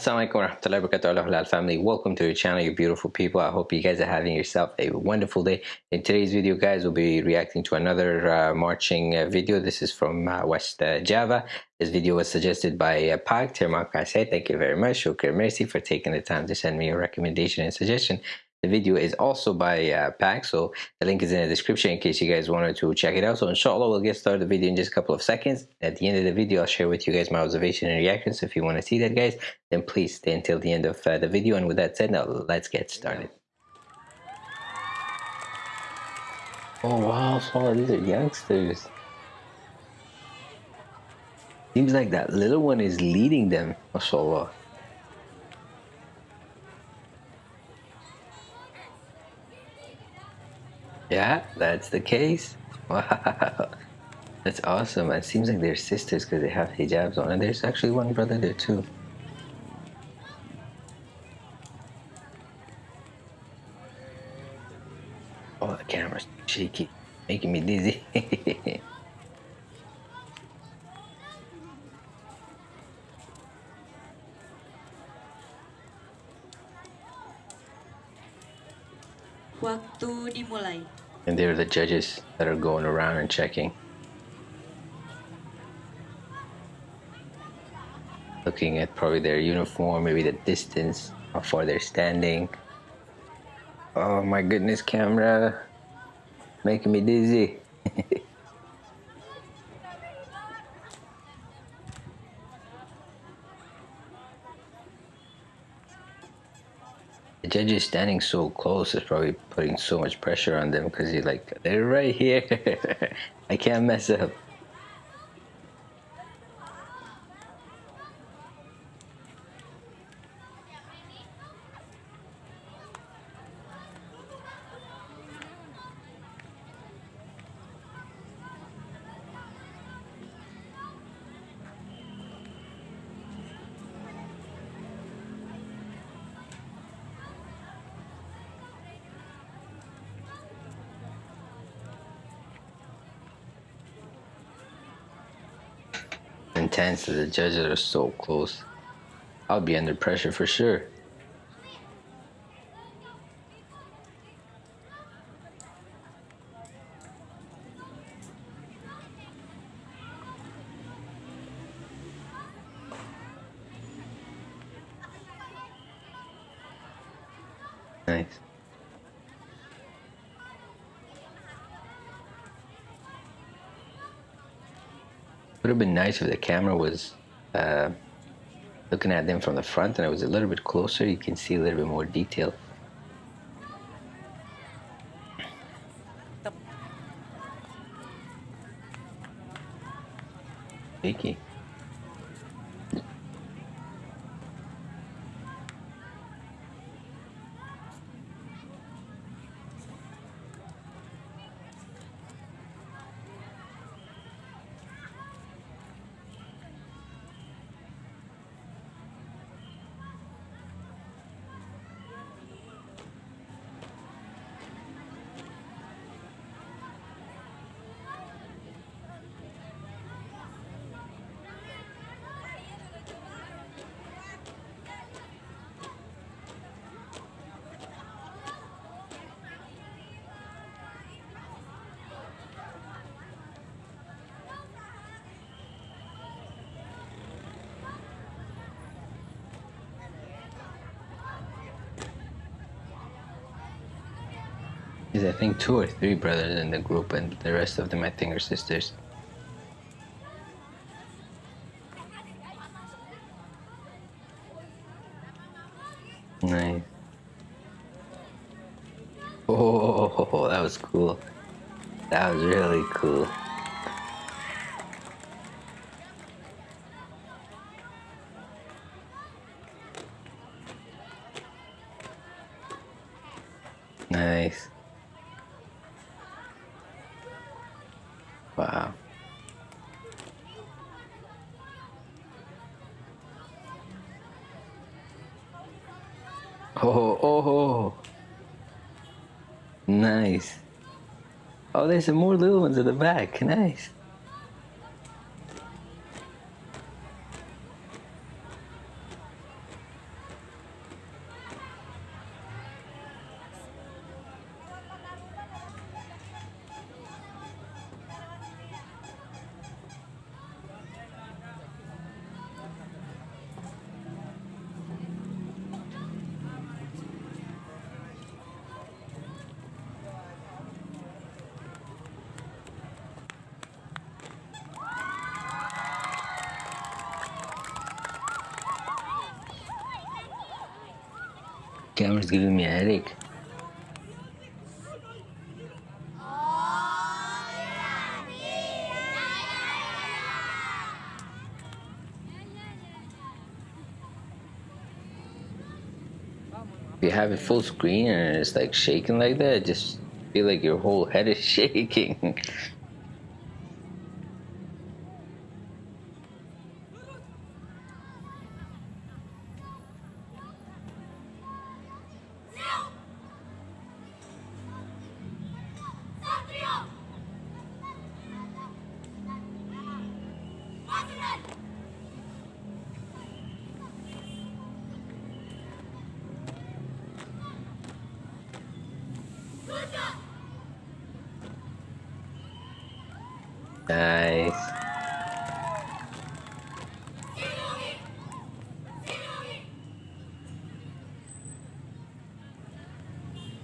Assalamualaikum warahmatullahi wabarakatuh. Halal family. Welcome to your channel you beautiful people. I hope you guys are having yourself a wonderful day. In today's video guys we'll be reacting to another uh, marching uh, video. This is from uh, West uh, Java. This video was suggested by uh, Pak Termak thank you very much. Shukr mercy for taking the time to send me a recommendation and suggestion the video is also by uh, Pack, so the link is in the description in case you guys wanted to check it out. So inshallah, we'll get started the video in just a couple of seconds. At the end of the video, I'll share with you guys my observation and reactions. So if you want to see that, guys, then please stay until the end of uh, the video. And with that said, now let's get started. Oh wow, so these are youngsters. Seems like that little one is leading them, mashallah. Yeah, that's the case. Wow. That's awesome. It seems like they're sisters because they have hijabs on. And there's actually one brother there too. Oh, the camera's shaky. Making me dizzy. Waktu dimulai. And they're the judges that are going around and checking. Looking at probably their uniform, maybe the distance, how far they're standing. Oh my goodness, camera. Making me dizzy. The judge is standing so close is probably putting so much pressure on them because he's like they're right here. I can't mess up intense the judges are so close. I'll be under pressure for sure. Nice. Would have been nice if the camera was uh, looking at them from the front and it was a little bit closer. You can see a little bit more detail. Shaky. There's I think two or three brothers in the group and the rest of them I think are sisters. Nice. Oh, that was cool. That was really cool. Nice. Wow. Oh, oh, oh, nice. Oh, there's some more little ones at the back. Nice. Camera's giving me a headache. If you have it full screen and it's like shaking like that, just feel like your whole head is shaking. Nice.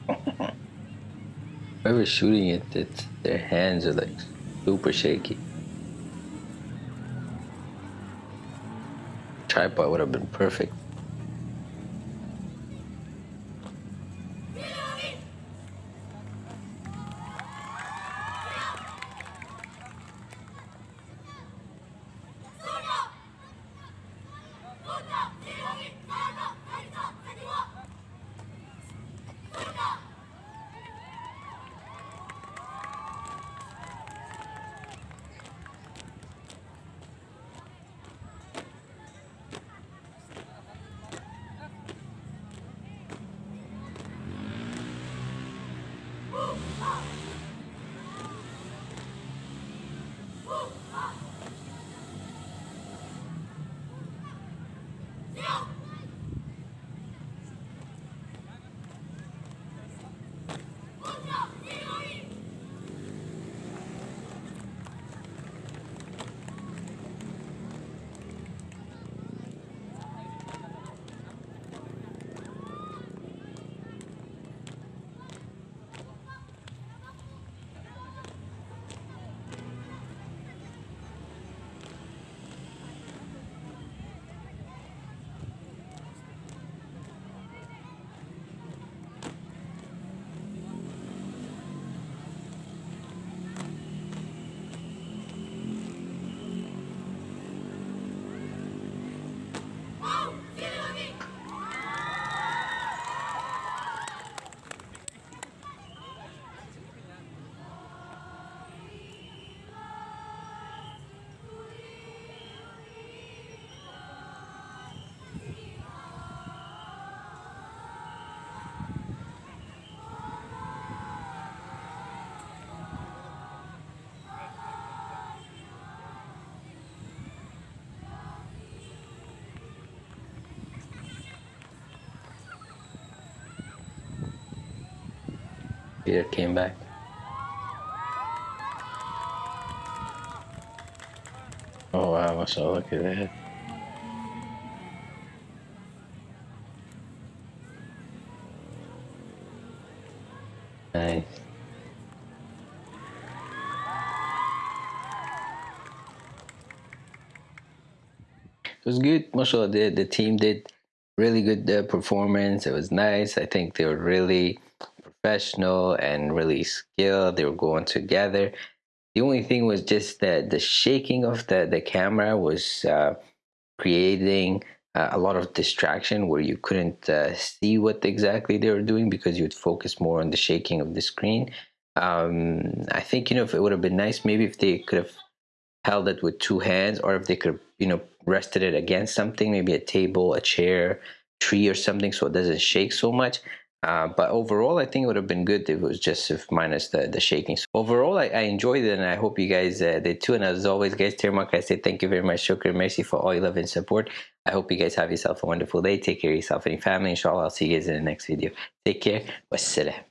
Whoever's shooting it, it's, their hands are like super shaky. Tripod would have been perfect. Oh! Peter came back. Oh wow, what's so look at that. Nice. It was good. Mashallah, the, the team did really good uh, performance. It was nice. I think they were really professional and really skilled. They were going together. The only thing was just that the shaking of the, the camera was uh, creating uh, a lot of distraction where you couldn't uh, see what exactly they were doing because you'd focus more on the shaking of the screen. Um, I think, you know, if it would have been nice, maybe if they could have held it with two hands or if they could, you know, rested it against something, maybe a table, a chair, tree or something so it doesn't shake so much. Uh, but overall, I think it would have been good if it was just if minus the, the shaking. So overall, I, I, enjoyed it and I hope you guys uh, did too. And as always, guys, Termark, I say thank you very much. Shukr mercy for all your love and support. I hope you guys have yourself a wonderful day. Take care of yourself and your family. Inshallah, I'll see you guys in the next video. Take care. Wassalam.